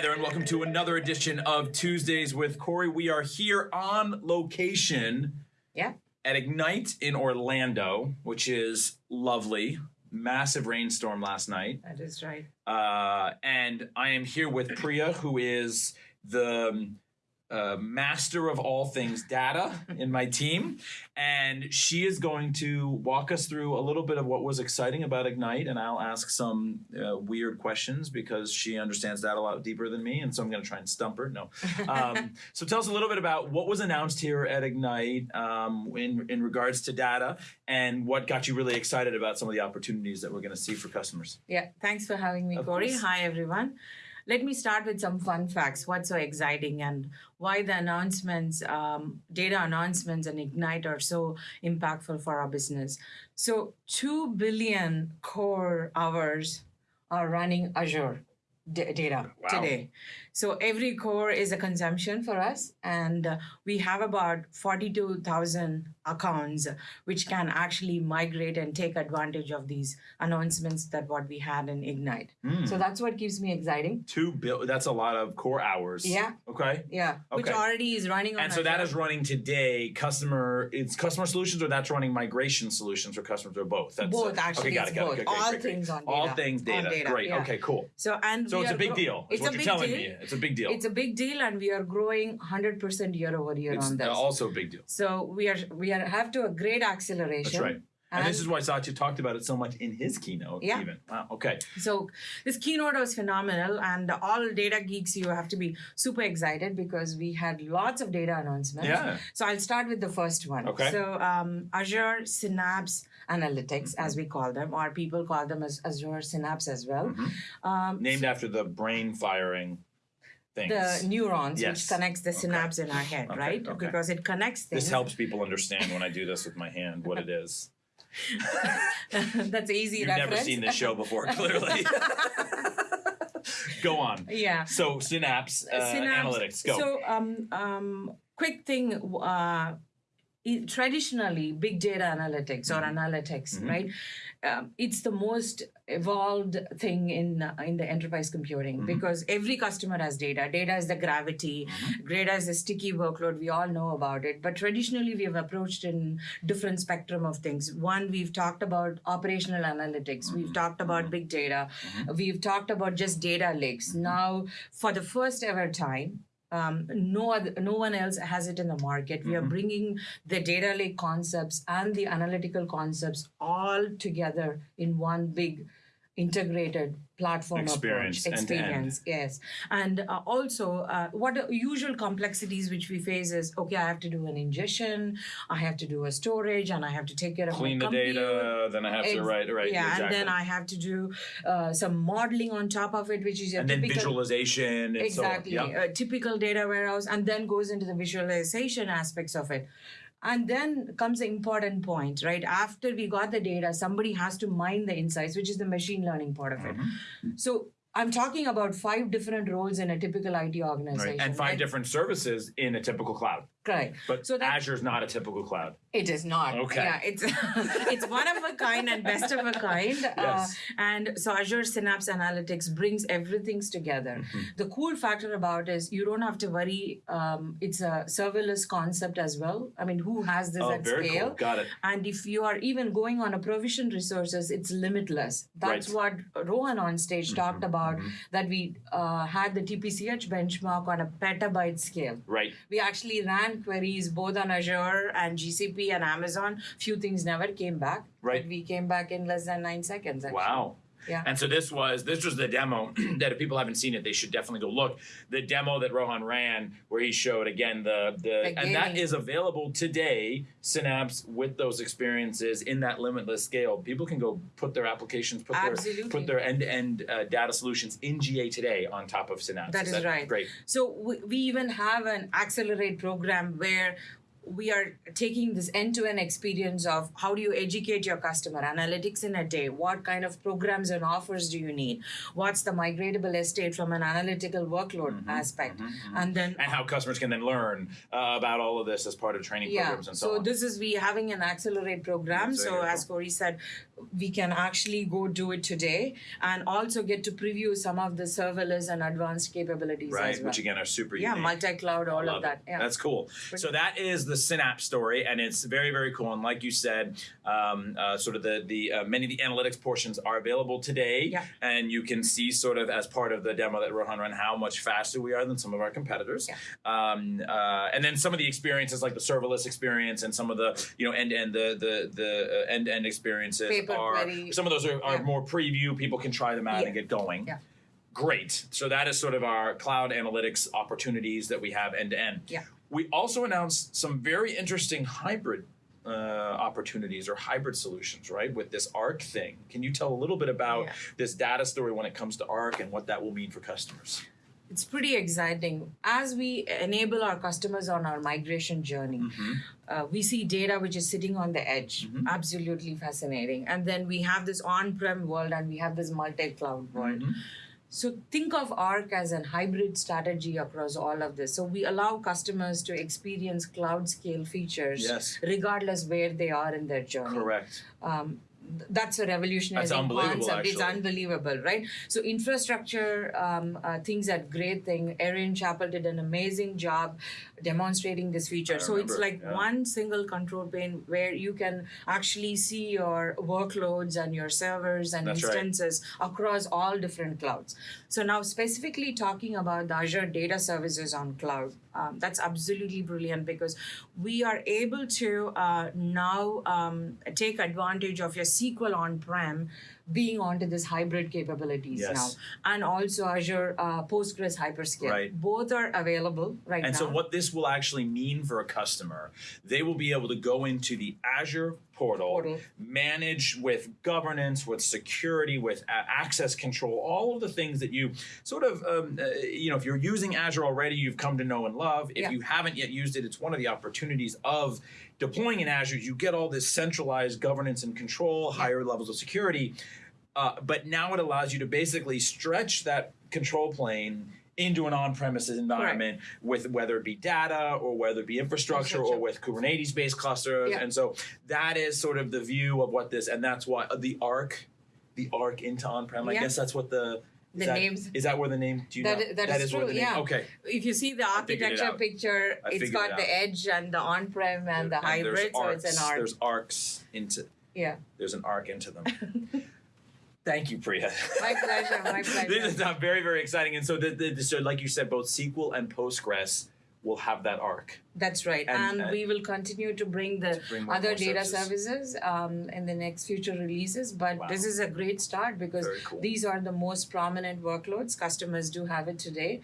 Hi there, and welcome to another edition of Tuesdays with Corey. We are here on location Yeah. at Ignite in Orlando, which is lovely. Massive rainstorm last night. That is right. Uh, and I am here with Priya, who is the um, uh, master of all things data in my team. And she is going to walk us through a little bit of what was exciting about Ignite. And I'll ask some uh, weird questions because she understands that a lot deeper than me. And so I'm going to try and stump her. No. Um, so tell us a little bit about what was announced here at Ignite um, in, in regards to data and what got you really excited about some of the opportunities that we're going to see for customers. Yeah. Thanks for having me, Of Corey. course. Hi, everyone. Let me start with some fun facts. What's so exciting and why the announcements, um, data announcements, and Ignite are so impactful for our business. So, 2 billion core hours are running Azure data Wow. today. So, every core is a consumption for us. And uh, we have about 42,000 accounts which can actually migrate and take advantage of these announcements that what we had in Ignite. Hmm. So that's what keeps me exciting. Two bill. That's a lot of core hours. Yeah. Okay. Yeah, Okay. which already is running on. And so that Azure. is running today. Customer, it's customer solutions, or that's running migration solutions for customers, or both. That's both uh, actually. Okay, got it, got both. it. All great, great. things on data. All things On data. Great. yeah. Okay, cool. So and So it's a big deal. It's what a you're big telling deal. me. It's a big deal. It's a big deal, and we are growing 100% year over year It's on this. also a big deal. so we are we are have to a great acceleration. That's right. And, this is why Satya talked about it so much in his keynote. Yeah. Even. Wow. Okay. So this keynote was phenomenal, and all data geeks, you have to be super excited because we had lots of data announcements. Yeah. So I'll start with the first one. Okay. So um, Azure Synapse Analytics, as we call them, or people call them as Azure Synapse as well. Mm-hmm. Um, Named after the brain firing things. the neurons Yes. which connects the Okay. synapse in our head, Okay, right? okay. Because it connects things. this helps people understand when I do this with my hand what it is. That's easy You've reference. never seen this show before, clearly. Go on. yeah. So Synapse, uh, Synapse- Analytics, go. So, um, um, quick thing. Uh, traditionally, big data analytics or Mm-hmm. analytics, right? Um, it's the most evolved thing in uh, in the enterprise computing Mm-hmm. because every customer has data. Data is the gravity. Mm-hmm. Data is a sticky workload. We all know about it. But traditionally, we have approached in different spectrum of things. One, we've talked about operational analytics. Mm-hmm. We've talked about big data. We've talked about just data lakes. Now, for the first ever time, um, no other, no one else has it in the market. We are bringing the data lake concepts and the analytical concepts all together in one big integrated platform Experience, approach end end. experience yes and uh, also uh, what are usual complexities which we face is okay i have to do an ingestion i have to do a storage and i have to take care of Clean the compute. data, then I have to write, right, yeah exactly. and then i have to do uh, some modeling on top of it which is a and then visualization and exactly so. Yep. typical data warehouse and then goes into the visualization aspects of it and then comes the important point right after we got the data somebody has to mine the insights which is the machine learning part of it Mm-hmm. so i'm talking about five different roles in a typical it organization Right. And five right? different services in a typical cloud. correct But So that- Azure's not a typical cloud. It is not. Okay. Yeah, it's it's one of a kind and best of a kind. Uh, Yes. and so Azure Synapse Analytics brings everything together. Mm-hmm. The cool factor about is you don't have to worry. Um, it's a serverless concept as well. I mean, who has this Oh, at very scale? cool. Got it. And if you are even going on a provision resources, it's limitless. That's Right. What Rohan on stage talked about. That we uh, had the TPCH benchmark on a petabyte scale Right. we actually ran queries both on Azure and GCP and Amazon. Few things never came back, Right. but we came back in less than nine seconds. Actually. Wow. Yeah. And so this was this was the demo that if people haven't seen it, they should definitely go look. The demo that Rohan ran, where he showed again the the, The and that is available today. Synapse with those experiences in that limitless scale, people can go put their applications, put their put their end to end data solutions in GA today on top of Synapse. That is right. Great. So we, we even have an accelerate program where we are taking this end-to-end experience of how do you educate your customer? Analytics in a day. What kind of programs and offers do you need? What's the migratable estate from an analytical workload Mm-hmm, aspect? and then And how customers can then learn uh, about all of this as part of training yeah. programs and so, so on. this is we having an accelerate program. So very as corey said we can actually go do it today and also get to preview some of the serverless and advanced capabilities right, as well. which again are super yeah, unique. multi-cloud, all Love of that. Yeah. That's cool. So that is the Synapse story, and it's very, very cool. And like you said, um, uh, sort of the the uh, many of the analytics portions are available today, Yeah. and you can see sort of as part of the demo that Rohan ran how much faster we are than some of our competitors. Yeah. Um, uh, and then some of the experiences like the serverless experience and some of the you know end to end the the the end to end experiences Paper are query. some of those are, are Yeah. more preview. People can try them out Yeah. and get going. Yeah. Great. So that is sort of our cloud analytics opportunities that we have end to end. Yeah. We also announced some very interesting hybrid uh, opportunities or hybrid solutions, right? With this ARC thing. Can you tell a little bit about Yeah. this data story when it comes to ARC and what that will mean for customers? It's pretty exciting. As we enable our customers on our migration journey, Mm-hmm. uh, we see data which is sitting on the edge. Mhm. Absolutely fascinating. And then we have this on prem world and we have this multi cloud world. Mhm. So think of ARC as an hybrid strategy across all of this. So we allow customers to experience cloud scale features Yes. regardless where they are in their journey. Correct. Um, that's a revolutionary That's unbelievable, concept. It's unbelievable, right? So infrastructure um, uh, things that great thing. Erin Chapple did an amazing job demonstrating this feature. So it's like yeah. one single control pane where you can actually see your workloads and your servers and That's right. instances across all different clouds. So now specifically talking about the Azure Data Services on cloud, um, that's absolutely brilliant because we are able to uh, now um, take advantage of your SQL on-prem being onto this hybrid capabilities Yes. now, and also Azure uh, Postgres Hyperscale. Right. Both are available right And now. And so, what this will actually mean for a customer, they will be able to go into the Azure portal, Portal. manage with governance, with security, with access control, all of the things that you sort of, um, uh, you know, if you're using Azure already, you've come to know and love. If Yeah. you haven't yet used it, it's one of the opportunities of deploying in Azure. You get all this centralized governance and control, higher levels of security. Uh, but now it allows you to basically stretch that control plane into an on-premises environment with whether it be data or whether it be infrastructure or with Kubernetes-based clusters. Yeah. And so that is sort of the view of what this, and that's why the arc, the arc into on-prem. I guess that's what the is The that, names- is that where the name? Do you That know? i- that that is is where true, the name. yeah. Okay. if you see the figured it architecture picture, it's got it the edge and the on-prem and the And there's hybrid, so it's an arc. There's arcs into. Yeah, There's an arc into them. Thank you, Priya. my pleasure, my pleasure. this is uh, very, very exciting. And so, the, the, so, like you said, both SQL and Postgres will have that arc. That's right, And, and, uh, we will continue to bring the bring more- other more data services. services, um, in the next future releases. But Wow. this is a great start because cool. these are the most prominent workloads. Customers do have it today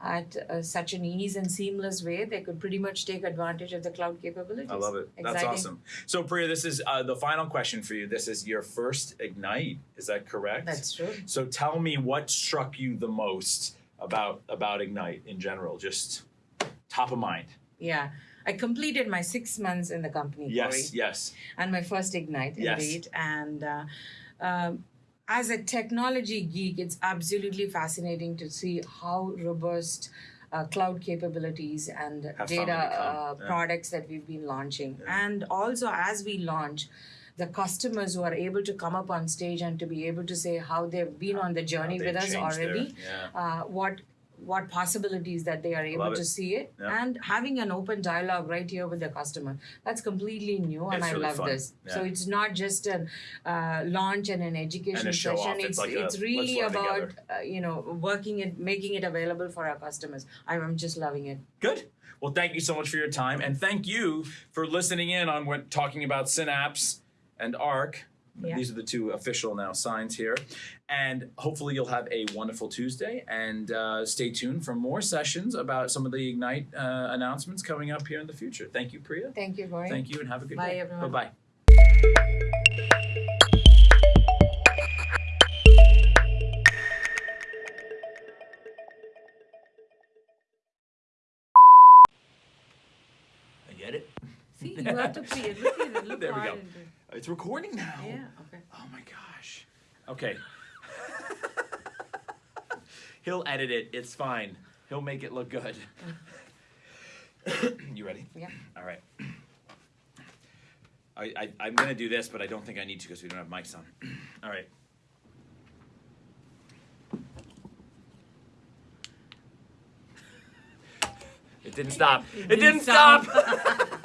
at uh, such an ease and seamless way. They could pretty much take advantage of the cloud capabilities. I love it. That's awesome. So, Priya, this is uh, the final question for you. This is your first Ignite. Is that correct? That's true. So, tell me what struck you the most about about Ignite in general, just top of mind. Yeah. I completed my six months in the company, Yes, Corey. yes. and my first ignite Yes. indeed and uh, um, as a technology geek it's absolutely fascinating to see how robust uh, cloud capabilities and Have data uh, yeah. products that we've been launching Yeah. and also as we launch the customers who are able to come up on stage and to be able to say how they've been on the journey with us their- already yeah. uh, what what possibilities that they are able to see it Yeah. and having an open dialogue right here with the customer that's completely new and It's i really love fun. this so it's not just a uh, launch and an education And session. It's it's like it's let's really about uh, you know working it making it available for our customers i'm, I'm just loving it Good. Well, thank you so much for your time, and thank you for listening in on what talking about Synapse and Arc. Yeah. These are the two official now signs here, and hopefully you'll have a wonderful Tuesday. And uh, stay tuned for more sessions about some of the Ignite uh, announcements coming up here in the future. Thank you, Priya. thank you Corey. Thank you, and have a good Bye, day. everyone. Bye bye. I get it. see you have to play it look at it look There we go. Into it. It's recording now. yeah okay Oh my gosh. Okay. He'll edit it. It's fine. He'll make it look good. you ready? yeah All right. I, I I'm gonna do this, but I don't think I need to because we don't have mics on. All right. It didn't stop. It, didn't, didn't stop. stop.